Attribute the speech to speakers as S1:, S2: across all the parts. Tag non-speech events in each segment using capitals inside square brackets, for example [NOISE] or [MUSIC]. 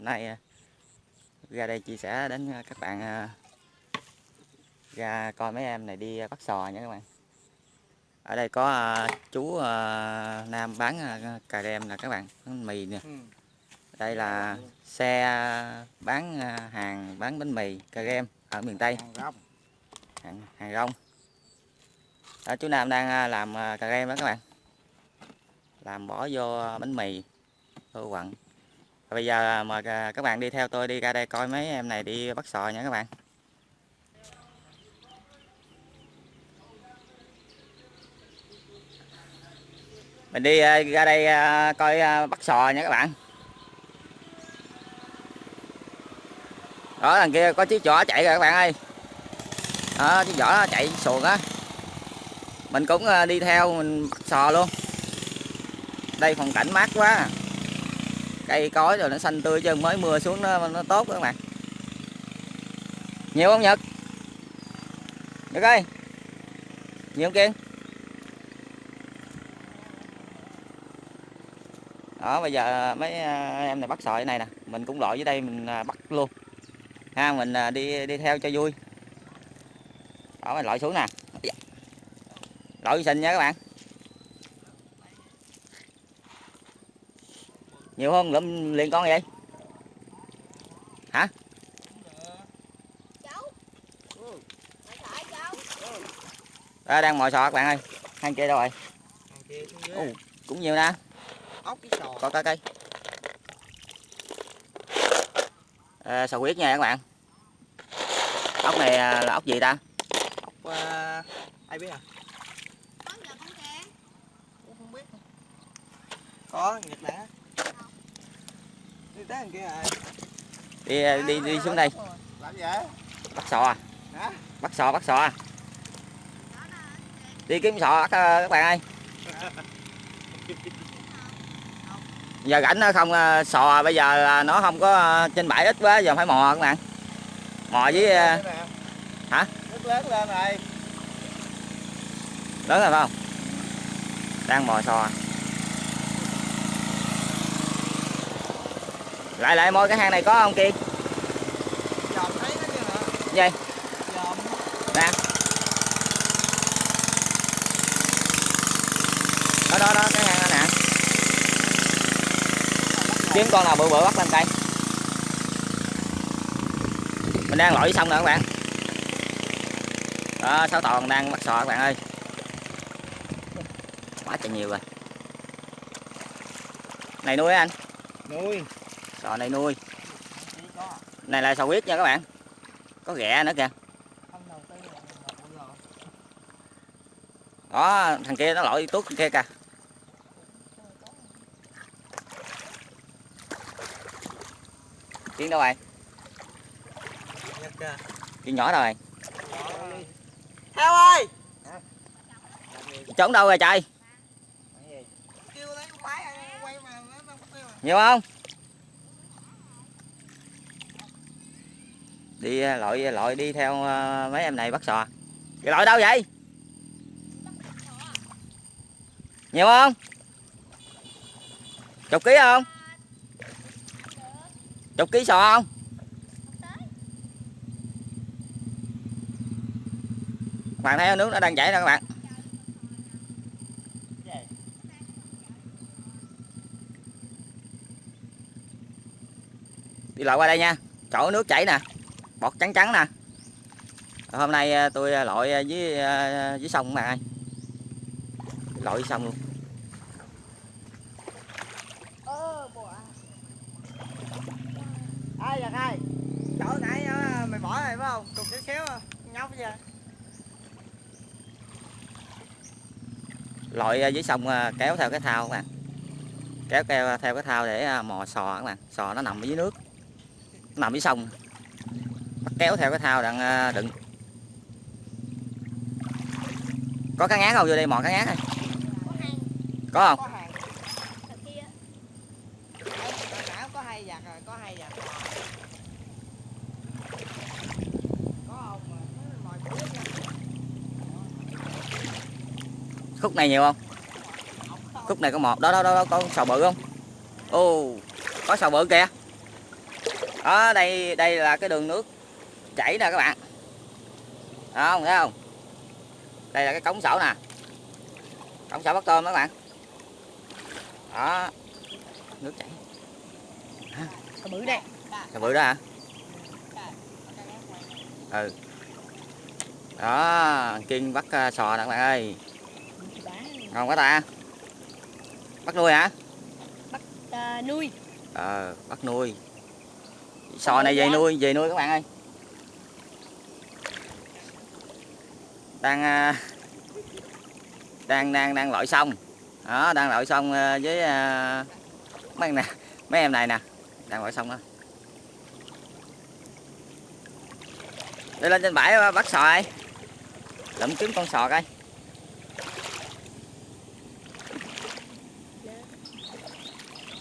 S1: hôm nay à, ra đây chia sẻ đến các bạn à, ra coi mấy em này đi bắt sò nha các bạn. Ở đây có à, chú à, Nam bán à, cà rem nè các bạn bánh mì nè.
S2: Ừ.
S1: đây là xe bán à, hàng bán bánh mì cà rem ở miền Tây.
S2: Hàng rong.
S1: hàng, rong. Đó, chú Nam đang à, làm à, cà rem đó các bạn. Làm bỏ vô bánh mì vô quặng bây giờ mời các bạn đi theo tôi đi ra đây coi mấy em này đi bắt sò nha các bạn. Mình đi ờ, ra đây ờ, coi ờ, bắt sò nha các bạn. Đó đằng kia có chiếc giỏ chạy rồi các bạn ơi. Đó chiếc giỏ chạy xuồng á. Mình cũng đi theo mình bắt sò luôn. Đây, phong cảnh mát quá à cây cối rồi nó xanh tươi chứ mới mưa xuống nó nó tốt các bạn. Nhiều không nhật? Nhật ơi. Nhiều không kiên? Đó, bây giờ mấy à, em này bắt sỏi này nè, mình cũng lội dưới đây mình à, bắt luôn. Ha, mình à, đi đi theo cho vui. Đó, mình lội xuống nè. Dạ. Lội xình nha các bạn. Nhiều hơn lụm liền con vậy hả Đó, đang mồi sò các bạn ơi hai kia đâu rồi. Ồ. cũng nhiều nè
S2: Ốc cái sò.
S1: có cái cây à, sò huyết nha các bạn ốc này à, là ốc gì ta
S2: Ốc uh, ai biết à?
S3: con giờ con kè
S2: Cũng không biết. Có Nhật đã. Đi
S1: đi à, đi xuống đây. bắt sò à? Bắt sò bắt sò à? Đi kiếm sò à, các bạn ơi. [LAUGHS] Giờ rảnh nó không à, sò bây giờ là nó không có à, trên bãi ít quá giờ phải mò các bạn. Mò với à, hả?
S2: Nước lớn lên rồi.
S1: lớn rồi phải không? Đang mò sò lại lại môi cái hang này có không kiên
S2: Dòm thấy nó chưa hả?
S1: gì?
S2: Dòm.
S1: nè. Đó đó đó cái hang đó nè. Kiếm con nào bự bự bắt lên cây. Mình đang lội xong rồi các bạn. Đó sáu toàn đang bắt sò các bạn ơi. Quá trời nhiều rồi. Này nuôi anh.
S2: Nuôi.
S1: Sò này nuôi. Này là sò huyết nha các bạn? Có ghẹ nữa kìa.
S2: Không
S1: đó thằng kia nó lội tuốt kia kìa. Kiến đâu rồi kiến nhỏ đâu rồi.
S2: Heo ơi.
S1: trốn đâu rồi trời?
S2: Kêu lấy con máy quay mà nó không kêu à.
S1: nhiều không đi à, lội à, lội đi theo à, mấy em này bắt sò. Vậy lội đâu vậy? Nhiều không? Chục ký không? Chục ký sò không? Các bạn thấy nước nó đang chảy nè các bạn? Đi lội qua đây nha. Chỗ nước chảy nè bọt trắng trắng nè. Hôm nay à, tôi à, lội dưới à, dưới sông ơi lội dưới sông luôn.
S2: Ai giật ai? Chỗ nãy mày bỏ này phải không? Cục xéo xéo à. nhóc vậy.
S1: Lội dưới sông kéo theo cái thao các bạn kéo theo theo cái thao để mò sò các bạn sò nó nằm ở dưới nước. Nằm dưới sông kéo theo cái thao đang à, đựng. Có cá ngát không? Vô đây mò cá ngát này
S3: có
S1: không? Khúc này nhiều không? Khúc này có một. Đó đó đó, đó có sò bự không? Ô có sò bự kìa. Đó đây đây là cái đường nước chảy nè các bạn. Đó không thấy không? Đây là cái cống sổ nè. Cống sổ bắt tôm đó các bạn. Đó. Nước chảy.
S3: Cái bự đây.
S1: cái bự đó hả? Ừ. Đó kiên bắt ờ, sò nè các bạn ơi. Ngon quá ta. Bắt nuôi hả?
S3: À, nuôi.
S1: ờ bắt nuôi. Sò này về nuôi về nuôi các bạn ơi đang à, đang đang đang lội xong đó đang lội xong à, với à, mấy em nè mấy em này nè đang lội xong đó. Đi lên trên bãi bắt sò ai, lượm trứng con sò coi.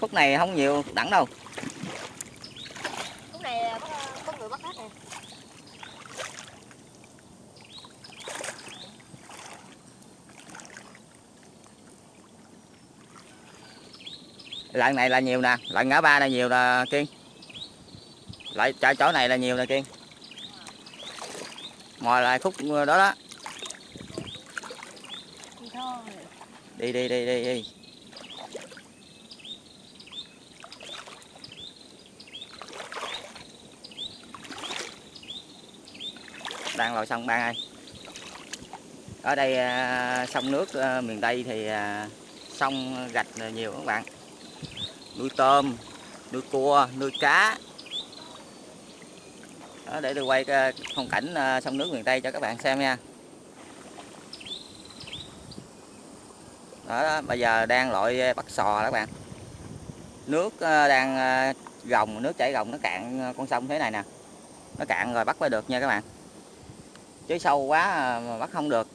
S1: Phút này không nhiều đẳng đâu
S3: Lúc này có, có người bắt hết nè
S1: lần này là nhiều nè lần ngã ba này nhiều là kiên. Lại chỗ chỗ này là nhiều nè, kiên. Mò lại khúc đó đó.
S3: Đi
S1: đi đi đi đi. Đang lội sông ban ơi. Ở đây à, sông nước à, miền tây thì à, sông gạch nhiều các bạn nuôi tôm nuôi cua nuôi cá. Đó, để tôi quay cái phong cảnh ờ, sông nước miền tây cho các bạn xem nha. Đó, đó bây giờ đang loại ờ, bắt sò đó các bạn. Nước đang gồng nước chảy gồng nó cạn con sông thế này nè. Nó cạn rồi bắt mới được nha các bạn. Chứ sâu quá mà bắt không được.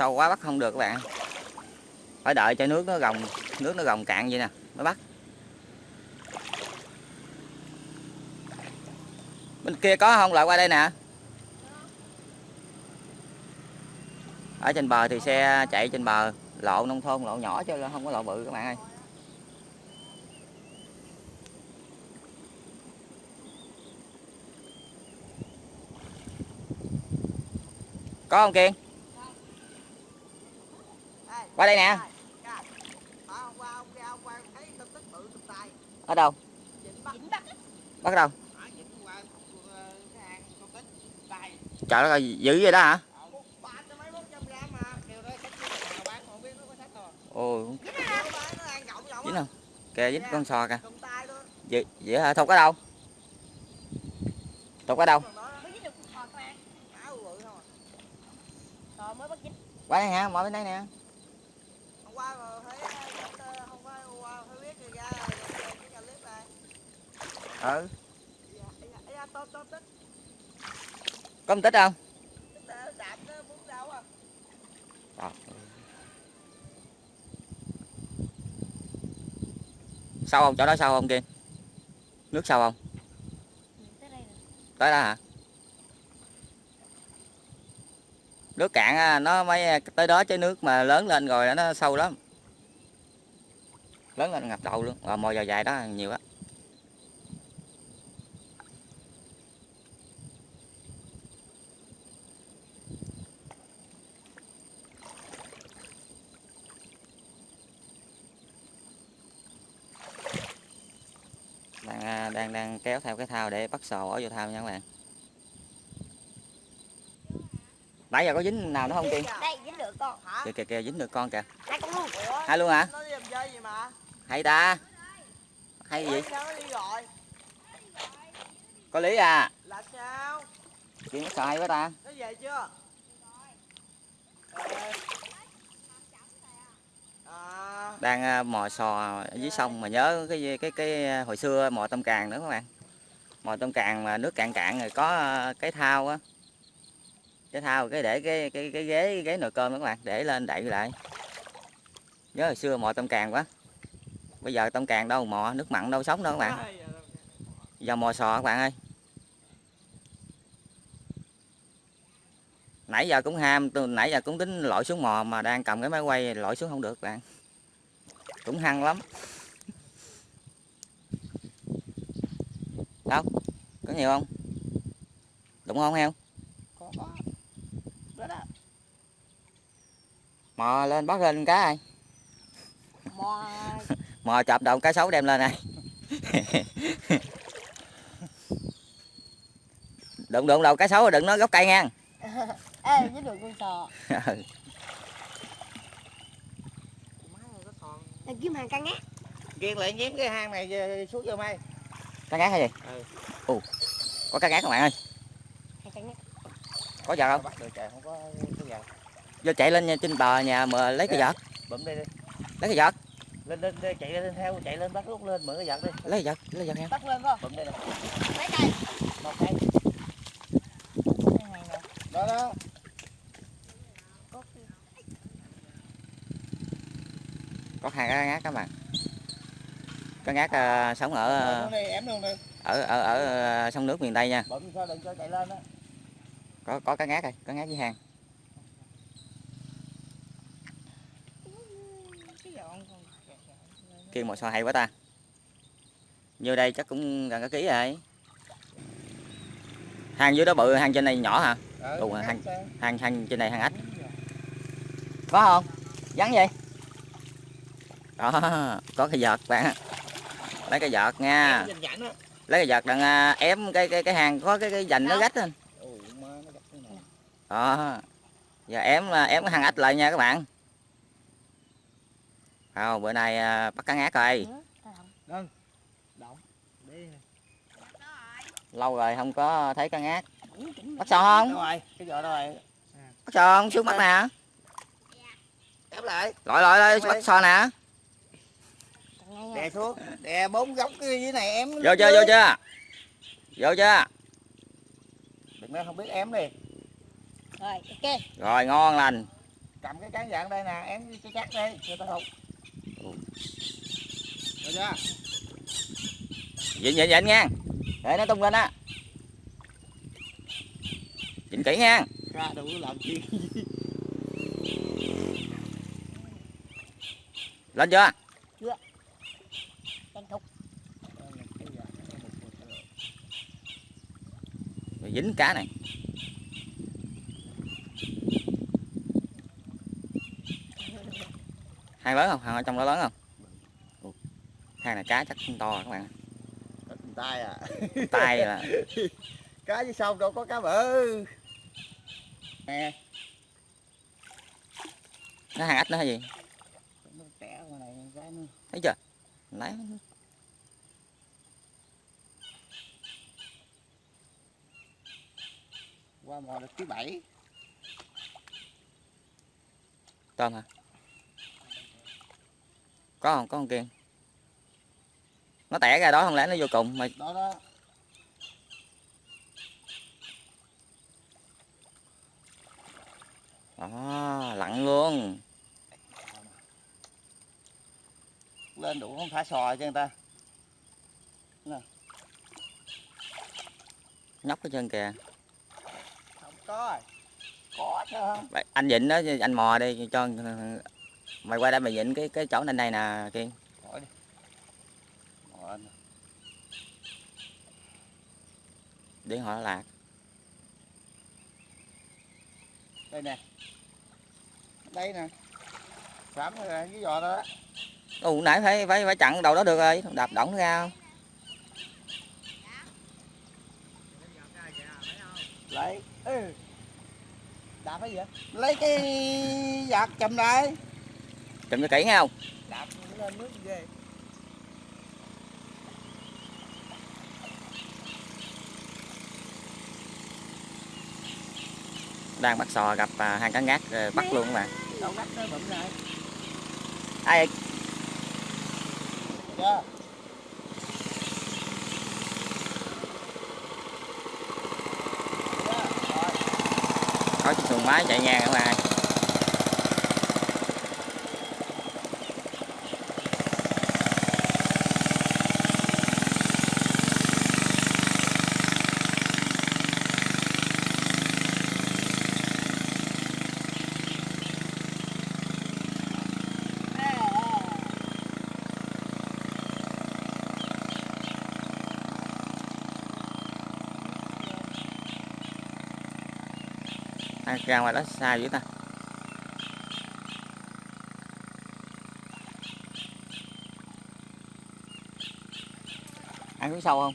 S1: Sâu quá, bắt không được các bạn. Phải đợi cho nước nó gồng, nước nó gồng cạn vậy nè, mới bắt. Bên kia có không? Lại qua đây nè. Ở trên bờ thì xe chạy trên bờ, lộ nông thôn, lộ nhỏ chứ không có lộ bự các bạn ơi. Có không kiên qua đây nè
S2: hôm qua ông ra hôm qua thấy tin tức bự tụt tay
S1: ở đâu
S3: bắt.
S1: đâu
S2: qua tay
S1: trời đất ơi dữ vậy đó hả?
S2: Rộng
S1: dính không? Kìa dính con sò kìa. Vậy, vậy hả? Thục ở đâu? Thục ở đâu? Qua đây hả? Mọi bên đây nè
S2: hôm qua mà thấy ờ, hôm qua hôm qua thấy biết người ra cái clip này
S1: ừ.
S2: Dạ, dạ, dạ, tốt tốt tích
S1: có một tích không?
S2: Tích ờ, đâu à.
S1: Sâu không? Chỗ đó sâu không kiên? Nước sâu không?
S3: Tới đây rồi.
S1: tới đó hả? Nước cạn á, nó mới tới đó chứ nước mà lớn lên rồi nó sâu lắm. Lớn lên ngập đầu luôn. Rồi mồi dài dài đó nhiều á đang đang đang kéo theo cái thao để bắt sò bỏ vô thao nha các bạn. Nãy giờ có dính nào nữa không kiên
S3: Đây dính được con.
S2: hả?
S1: Kìa kìa kìa dính được con kìa.
S3: Hai con luôn.
S1: Hai luôn hả?
S2: Nó đi làm chơi gì mà?
S1: Hay ta? Hay gì? Có lý à?
S2: Là sao?
S1: Chuyện nó xài quá ta.
S2: Nó về chưa? Ờ
S1: đang à, mò sò ở dưới sông mà nhớ cái cái cái à, hồi xưa mò tôm càng nữa các bạn. Mò tôm càng mà nước cạn cạn rồi có à, cái thao á. Cái thao cái để cái cái cái ghế cái ghế nồi cơm đó các bạn, để lên đậy lại. Nhớ hồi xưa mò tôm càng quá. Bây giờ tôm càng đâu mò, nước mặn đâu sống đâu các bạn. Giờ mò sò các bạn ơi. Nãy giờ cũng ham nãy giờ cũng tính lội xuống mò mà đang cầm cái máy quay lội xuống không được bạn. Cũng hăng lắm. Đâu? Có nhiều không? Đúng không heo?
S2: Có có. Đó đó.
S1: Mò lên bắt lên cá ai?
S3: Mò. [LAUGHS]
S1: Mò chọc đầu cá sấu đem lên này. [LAUGHS] Đụng đụng đầu cá sấu rồi đừng nói gốc cây nha [LAUGHS]
S3: ê với đường con sò.
S1: Ừ.
S3: kiếm hàng căng á
S2: ghiền lại nhém cái hang này xuống vô mây.
S1: Cá ngát hay gì?
S2: Ừ.
S1: Ồ, có cá ngát các bạn ơi?
S3: Căng
S1: có giờ không?
S2: Bắt được trời không có cái gì
S1: vô chạy lên nha, trên bờ nhà mà lấy cái vợt.
S2: bụm đi đi.
S1: Lấy cái vợt.
S2: Lên lên chạy lên theo chạy lên bắt lúc lên mượn cái giật đi.
S1: Lấy cái vợt lấy cái vợt heo
S3: bắt lên không
S2: bụm đi. Nè
S3: mấy cây
S2: một cây
S3: Cái hàng này
S2: đó đó
S3: có
S1: có hai cá ngát các bạn. Cá ngát ờ, sống ở
S2: đi
S1: ở ở ở ờ, sông nước miền tây nha.
S2: Bụm sao đừng cho chạy lên đó
S1: có có cá ngát rồi cá ngát với
S3: cái còn
S1: kêu một xò hay quá ta. Như đây chắc cũng gần cả ký rồi. Hang dưới đó bự hang trên này nhỏ hả?
S2: Ừ, sao?
S1: hang hang trên này hang ếch có không? Vắng gì đó có cái vợt bạn ạ. lấy cái vợt nha. Lấy cái vợt đặng à, ém cái cái cái hàng có cái cái dành nó gách lên.
S2: Ôi má nó gắt cái này.
S1: Đó giờ ém ém cái hàng ếch lại nha các bạn. Không bữa nay à, bắt cá ngát rồi.
S2: Động đi.
S1: Lâu rồi không có thấy cá ngát. Bắt sò
S2: đâu
S1: không
S2: rồi cái vợ đâu rồi?
S1: Bắt sò không? Xuống bắt nè. Lội lội lội bắt sò nè
S2: đè xuống đè bốn góc cái dưới này em
S1: vô chưa vô chưa? Vô chưa?
S2: Đừng nói không biết em đi.
S3: Rồi ok.
S1: Rồi ngon lành.
S2: Cầm cái cán dạng đây nè em cho chắc đi cho tao hụt. Được chưa?
S1: Dịnh dịnh dịnh nha để nó tung lên á. Dịnh kỹ nha.
S2: Ra đủ làm chi
S1: lên chưa
S3: tranh thục
S1: rồi dính cá này. Hang lớn không? Hang ở trong đó lớn không? Hang này cá chắc không to các bạn.
S2: Tay à.
S1: Tay là [LAUGHS]
S2: cá dưới sông đâu có cá bự. Nè.
S1: Nó hang ếch nữa hay gì? Thấy chưa? Lấy
S2: qua mò được thứ bảy.
S1: Tôm hả? Có không? Có con kiên nó tẻ ra đó không lẽ nó vô cùng mà
S2: đó đó.
S1: Đó lặn luôn.
S2: Lên đủ không? Thả sò cho người ta.
S1: Nhóc hết trơn kìa
S2: có có chứ. Không
S1: Vậy anh dịnh đó anh mò đi cho mày qua đây mày dịnh cái cái chỗ này này nè kiên.
S2: Đi. Anh.
S1: điện họ lạc.
S2: Đây nè. Đây nè. Sẵn rồi cái giò đó.
S1: Ồ, nãy phải phải phải chặn đầu đó được rồi đạp động nó ra không?
S2: lấy ừ. đạp cái gì vậy? Lấy cái giặt chầm lại.
S1: Chụm cho kỹ nghe không
S2: đạp lên nước ghê.
S1: Đang bắt sò gặp à, hai cá ngát rồi bắt luôn các bạn
S2: đâu gắt nó bụm này
S1: ai
S2: chưa
S1: có chiếc xuồng máy chạy ngang các bạn ai ra ngoài đó xa dữ ta. Ăn xuống sâu không?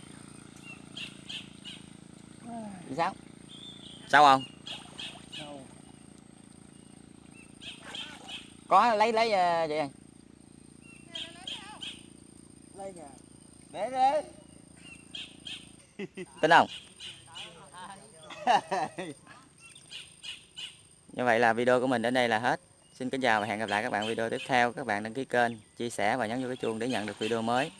S1: Chị sao sâu không? Có lấy lấy ờ, vậy
S2: Lấy kìa. Để để. [LAUGHS]
S1: tin không? [LAUGHS] như vậy là video của mình đến đây là hết. Xin kính chào và hẹn gặp lại các bạn video tiếp theo. Các bạn đăng ký kênh, chia sẻ và nhấn vô cái chuông để nhận được video mới.